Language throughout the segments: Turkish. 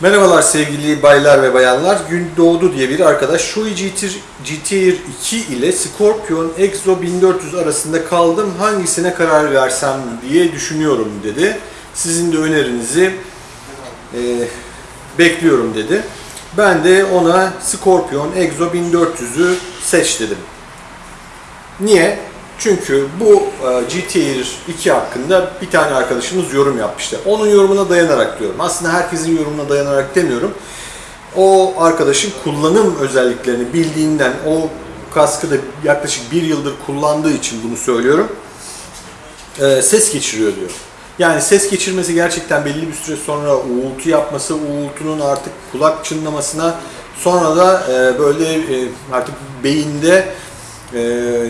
Merhabalar sevgili baylar ve bayanlar. Gün doğdu diye bir arkadaş Shoei GT- GTR 2 ile Scorpion Exo 1400 arasında kaldım. Hangisine karar versem diye düşünüyorum dedi. Sizin de önerinizi e, bekliyorum dedi. Ben de ona Scorpion Exo 1400'ü seç dedim. Niye? Çünkü bu e, GTR 2 hakkında bir tane arkadaşımız yorum yapmıştı. Onun yorumuna dayanarak diyorum. Aslında herkesin yorumuna dayanarak demiyorum. O arkadaşın kullanım özelliklerini bildiğinden, o kaskı da yaklaşık bir yıldır kullandığı için bunu söylüyorum. E, ses geçiriyor diyor. Yani ses geçirmesi gerçekten belli bir süre sonra uğultu yapması, uğultunun artık kulak çınlamasına sonra da e, böyle artık beyinde e,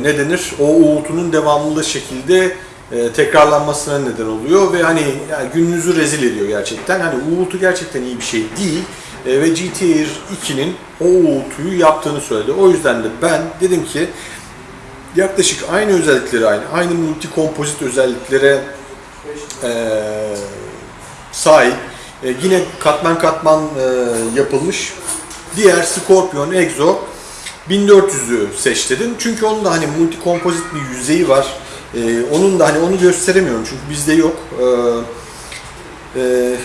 ne denir o uğultunun devamlı şekilde e, tekrarlanmasına neden oluyor ve hani yani gününüzü rezil ediyor gerçekten. Hani uğultu gerçekten iyi bir şey değil E, ve GTR 2'nin o uğultuyu yaptığını söyledi. O yüzden de ben dedim ki yaklaşık aynı özellikleri aynı, aynı multi kompozit özelliklere e, sahip. E, yine katman katman e, yapılmış diğer Scorpion Exo 1400'ü seç dedim. Çünkü onun da hani multi kompozit bir yüzeyi var. E, onun da hani onu gösteremiyorum çünkü bizde yok. E, e,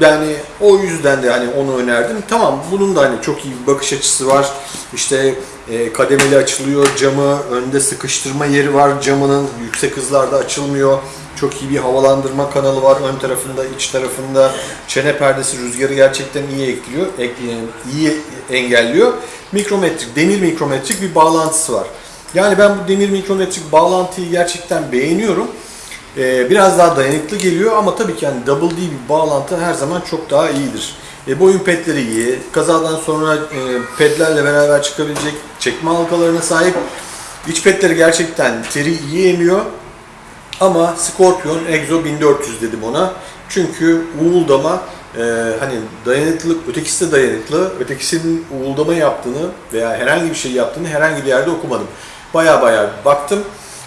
yani o yüzden de hani onu önerdim. Tamam bunun da hani çok iyi bir bakış açısı var. İşte e, kademeli açılıyor camı, önde sıkıştırma yeri var camının yüksek hızlarda açılmıyor. Çok iyi bir havalandırma kanalı var ön tarafında, iç tarafında. Çene perdesi rüzgarı gerçekten iyi ekliyor, ek- iyi engelliyor. Mikrometrik, demir mikrometrik bir bağlantısı var. Yani ben bu demir mikrometrik bağlantıyı gerçekten beğeniyorum. Ee, biraz daha dayanıklı geliyor ama tabii ki yani double D bir bağlantı her zaman çok daha iyidir. E, boyun pedleri iyi, kazadan sonra e, pedlerle beraber çıkabilecek çekme halkalarına sahip. İç pedleri gerçekten teri iyi emiyor. Ama Scorpion Exo 1400 dedim ona. Çünkü uğuldama e, hani dayanıklılık, ötekisi de dayanıklı. Ötekisinin uğuldama yaptığını veya herhangi bir şey yaptığını herhangi bir yerde okumadım. Baya baya baktım.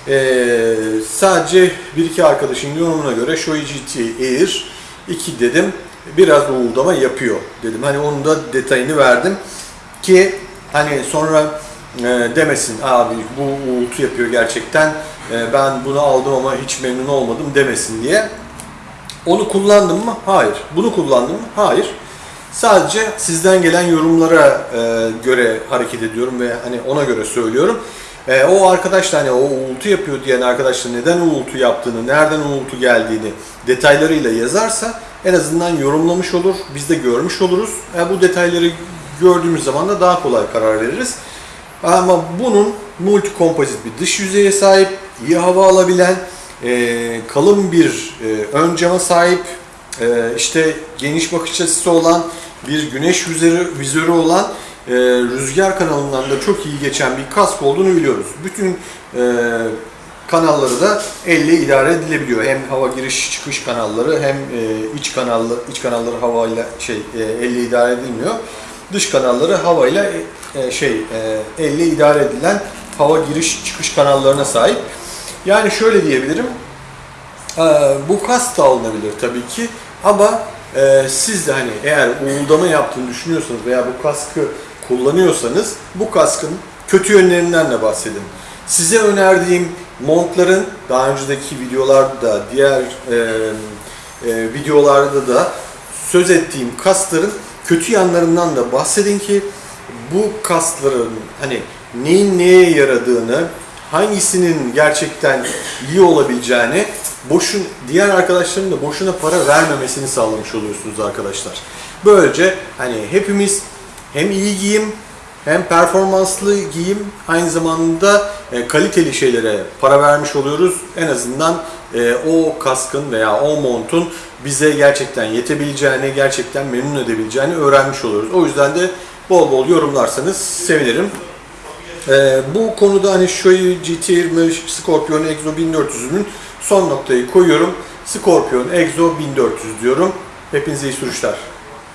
E, sadece bir iki arkadaşın yorumuna göre Shoei GT Air 2 dedim. Biraz uğuldama yapıyor dedim. Hani onun da detayını verdim. Ki hani sonra e, demesin abi bu uğultu yapıyor gerçekten ben bunu aldım ama hiç memnun olmadım demesin diye. Onu kullandım mı? Hayır. Bunu kullandım mı? Hayır. Sadece sizden gelen yorumlara e, göre hareket ediyorum ve hani ona göre söylüyorum. E, o arkadaş da hani o uğultu yapıyor diyen arkadaş da neden uğultu yaptığını, nereden uğultu geldiğini detaylarıyla yazarsa en azından yorumlamış olur, biz de görmüş oluruz. E, bu detayları gördüğümüz zaman da daha kolay karar veririz. Ama bunun multi kompozit bir dış yüzeye sahip, iyi hava alabilen, e, kalın bir e, ön cama sahip, e, işte geniş bakış açısı olan, bir güneş vizörü, vizörü olan, e, rüzgar kanalından da çok iyi geçen bir kask olduğunu biliyoruz. Bütün e, kanalları da elle idare edilebiliyor. Hem hava giriş çıkış kanalları hem e, iç kanallı iç kanalları havayla şey e, elle idare edilmiyor. Dış kanalları havayla e, şey e, elle idare edilen hava giriş çıkış kanallarına sahip. Yani şöyle diyebilirim. e, bu kask da alınabilir tabii ki ama e, siz de hani eğer uğuldama yaptığını düşünüyorsanız veya bu kaskı kullanıyorsanız bu kaskın kötü yönlerinden de bahsedin. Size önerdiğim montların daha önceki videolarda diğer e, e, videolarda da söz ettiğim kasların kötü yanlarından da bahsedin ki bu kasların hani neyin neye yaradığını, hangisinin gerçekten iyi olabileceğini boşun diğer arkadaşların da boşuna para vermemesini sağlamış oluyorsunuz arkadaşlar. Böylece hani hepimiz hem iyi giyim hem performanslı giyim aynı zamanda e, kaliteli şeylere para vermiş oluyoruz. En azından o kaskın veya o montun bize gerçekten yetebileceğini, gerçekten memnun edebileceğini öğrenmiş oluyoruz. O yüzden de bol bol yorumlarsanız sevinirim. E, bu konuda hani Shoei GT20 Scorpion Exo 1400'ünün son noktayı koyuyorum. Scorpion Exo 1400 diyorum. Hepinize iyi sürüşler.